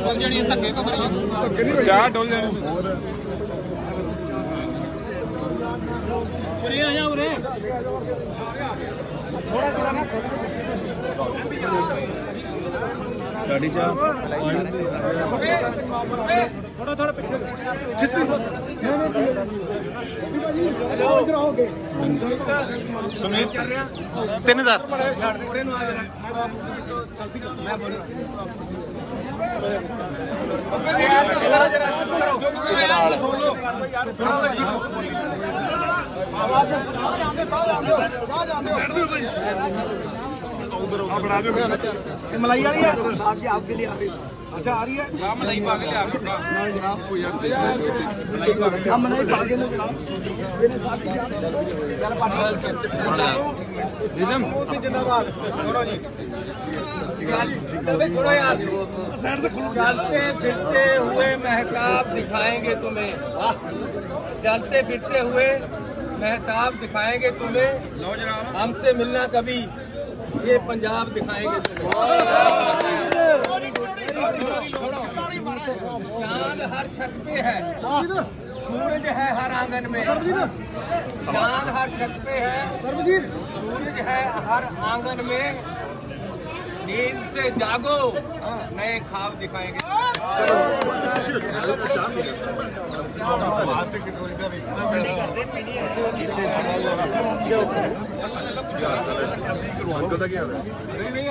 ਡੁੱਲ ਜਾਣੀ ਧੱਕੇ ਤੋਂ ਮਰੀ ਚਾਹ ਡੁੱਲ ਜਾਣੀ ਉਰੇ ਆ ਜਾ ਉਰੇ। ਥੋੜਾ ਥੋੜਾ ਨਾ ਗਾੜੀ ਚਾਹ ਥੋੜਾ ਥੋੜਾ ਪਿੱਛੇ ਨਹੀਂ ਨਹੀਂ ਭਾਜੀ ਹਲੋ ਇਧਰ ਆਓਗੇ ਸੁਨੀਤ 3000 ਛੱਡ ਦੇ ਉਹਨੂੰ ਆ। ਜਰਾ ਮੈਂ ਬੜੀ मलाई रही है। साहब जी आपके लिए आ रही है? अच्छा आ रही है या मलाई पा के लिया हम मलाई पा के जनाब मेरे साथ ही पाटी जिंदाबाद। छोड़ो जी छोड़ो यार चलते फिरते हुए महताब दिखाएँगे तुम्हें। चलते फिरते हुए महताब दिखाएँगे तुम्हें। हमसे मिलना कभी। ये पंजाब दिखाएँगे चाँद हर छत पे है। सूरज है हर आँगन में। चाँद हर छत पे है। सूरज है हर आँगन में। नींद से जागो। हाँ, नए खाब दिखाएँगे। हाँ, हाँ। नहीं नहीं